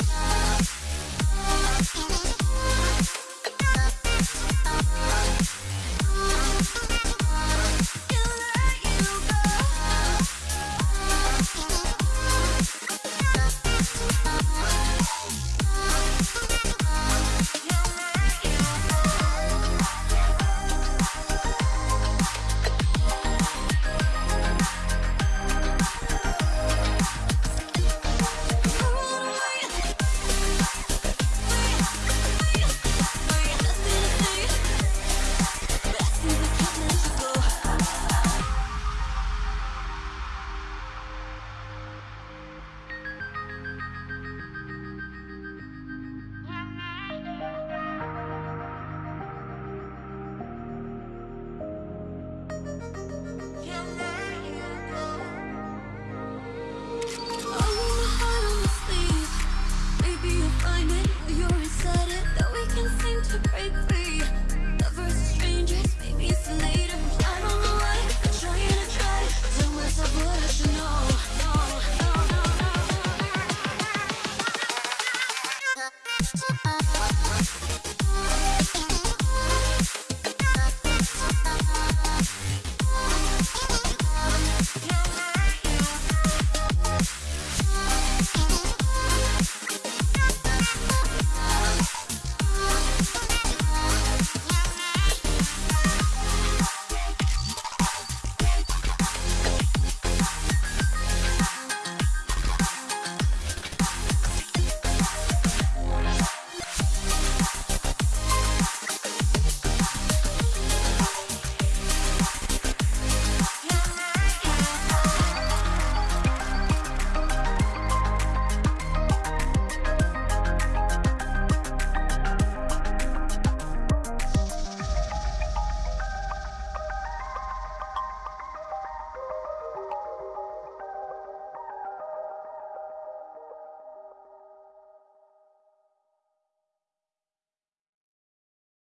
We'll be right back.